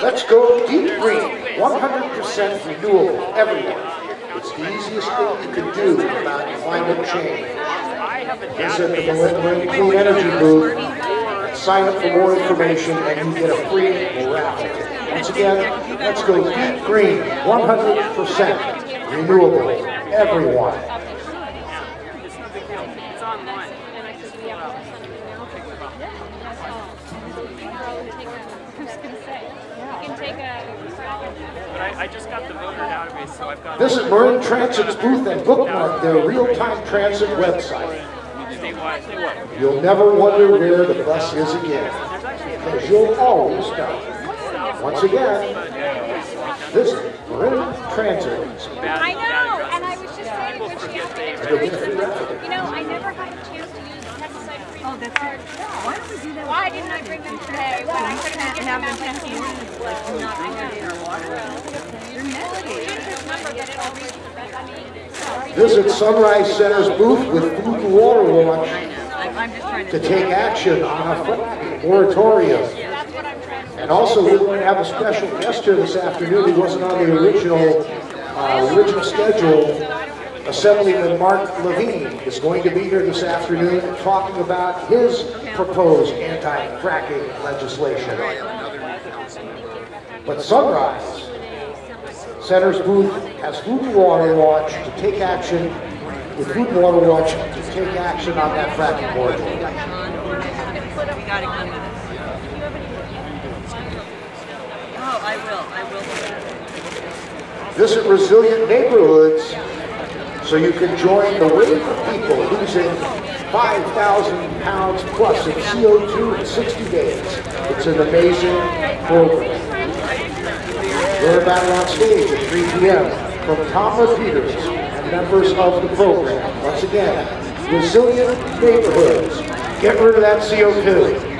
Let's go deep green, 100% renewable everywhere. It's the easiest thing you can do about climate change. Visit the Marin Clean Energy booth sign up for more information and you get a free raffle. Once again, let's go deep green, 100% renewable everyone. It's no big deal. It's online. But I, I just got the voter database, so I've got Visit Marin Transit's booth and bookmark their real-time transit website. Statewide. You'll never wonder where the bus is again, because you'll always know. Once again, this Marin Transit's I know, and I was just saying when she asked me, You'll get a free raffle. you know, I never had a chance to use pesticide-free Oh, that's cards. it. Why don't we do that? Why didn't I bring them today when I could have And given have them them out sent to you, like, not already in our water. They're nasty. Just remember that it'll reach the red, I mean, Visit Sunrise Center's booth with Food and Water Watch I'm I'm just trying to take action on a moratorium. that's what I'm trying to And also, we're going to have a special guest here this afternoon. He wasn't on the original, uh, original schedule. Assemblyman Marc Levine is going to be here this afternoon talking about his proposed anti-fracking legislation. But Sunrise Center's booth has Food and Water Watch to take action, with Food and Water Watch to take action on that fracking will. Visit resilient neighborhoods so you can join the wave of people losing 5,000 pounds plus of CO2 in 60 days. It's an amazing program. About it on stage at 3 p.m. from Tom Peters and members of the program. Once again, resilient neighborhoods. Get rid of that CO2.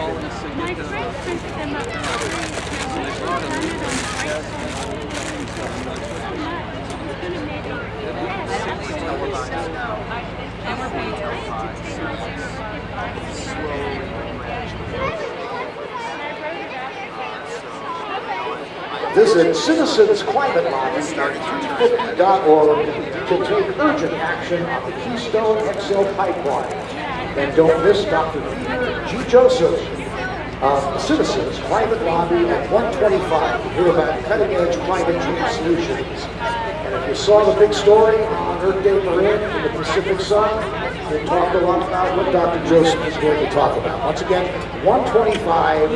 My friend printed them up. And we're paying Visit citizensclimatelaw.org to take urgent action on the Keystone XL pipeline. And don't miss Dr. G. Joseph of Citizens Climate Lobby at 125 to hear about cutting-edge climate change solutions. And if you saw the big story on Earth Day Marin in the Pacific Sun, we'll talk a lot about what Dr. Joseph is going to talk about. Once again, 125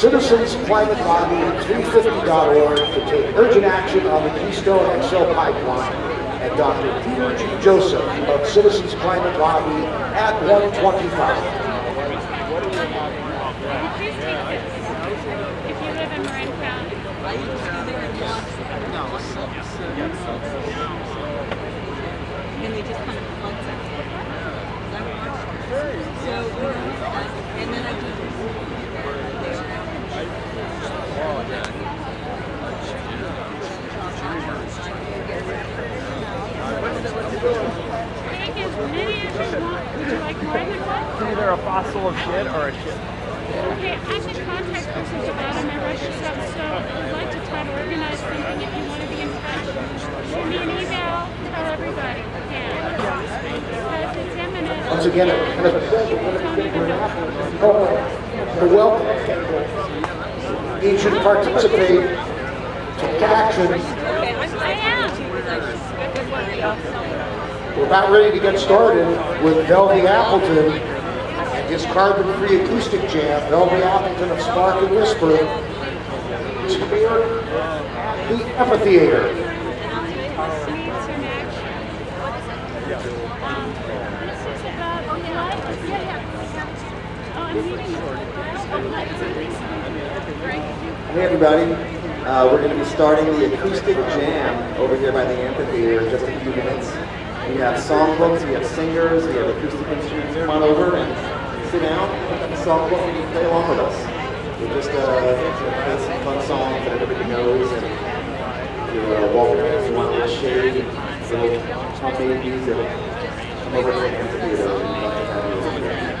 Citizens Climate Lobby at 350.org to take urgent action on the Keystone XL pipeline. And Dr. Peter G. Joseph of Citizens Climate Lobby at 125. If you live in Marin County. Can we just come one second? So, and then I do. Take as many as you want. Would you like more than one? Either a fossil of shit or a shit. Okay, I can contact persons about them and rush this up, so I'd like to try to organize something if you want to be in touch. Shoot me an email, tell everybody, yeah. Because it's imminent. Once again, it's a You're welcome. You should participate, take action. We're about ready to get started with Velvy Appleton and his carbon-free acoustic jam. Velvy Appleton of Spark and Whisper here at the amphitheater. Needs some action. Um, this is about life. Yeah, yeah. Oh, I'm meeting Hey everybody, uh, we're going to be starting the acoustic jam over here by the amphitheater in just a few minutes. We have songbooks, we have singers, we have acoustic instruments. Come on over and sit down, songbook, and play along with us. We're just uh, play some fun songs that everybody knows, and you're uh, walking around, you want a little shade, little homemade music, come over to the amphitheater. We'd love to have you over there.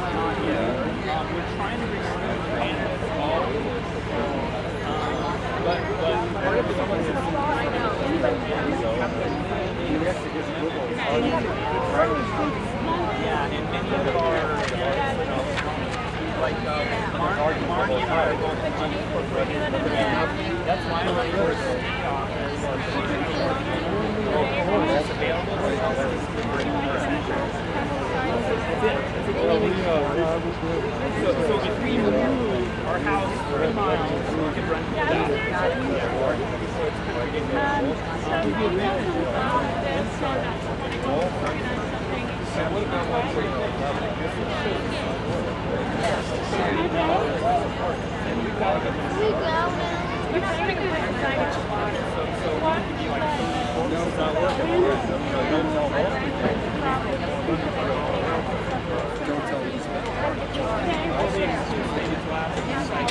we're trying to recruit fans all but but part of the problem is yeah, and many of our like uh, Mark, Mark and I are going to unincorporated. That's why I'm like, we're so That's available. So, so if we move our three miles, we can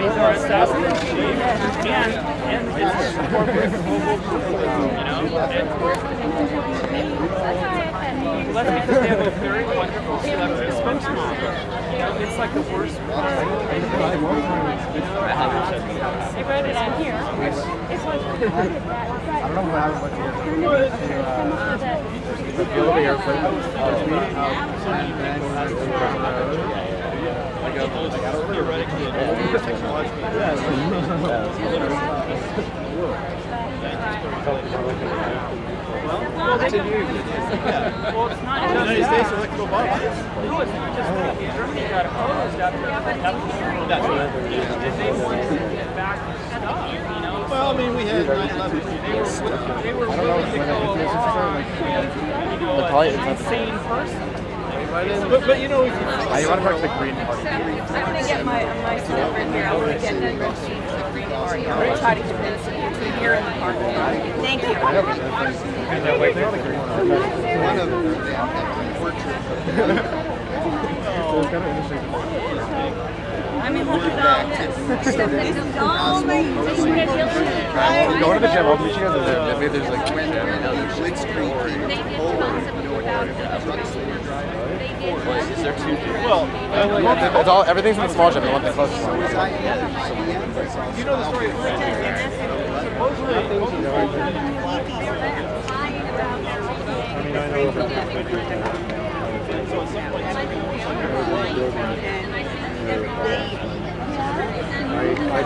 he's our assassin in chief and and business corporate. You know, and well, that's because they have a very wonderful celebrity spokesman. You know, it's like the worst. I read it on here. It's like, I don't know what happened with Go over here, but uh, meeting out and then has to like I don't know, technological. Well, continuing. Well, it's not just United States that. elected No, it's not just that. Germany got opposed after after That's right. they wanted to get back stuff, you know. Well, I mean, we had 9/11. They were, they were willing to go along with, you know, an insane person. But, but you know, if you, I want to talk to the Green Party. I'm gonna get my, my stuff in here, I'm gonna get the receipt for the Green Party, I'm gonna try to convince you to hear in the parking lot. Thank you. one of the portraits I mean, look at all this. It's all amazing. I'm going to the gym. I'll meet you guys at the gym. Maybe there's like. when the blitzkrieg came They did tons of about trucks that were driving. They did. Is there two? well, It's, it's all everything's in the small gym. They want the closest one. Was I in? I you know the story. And I think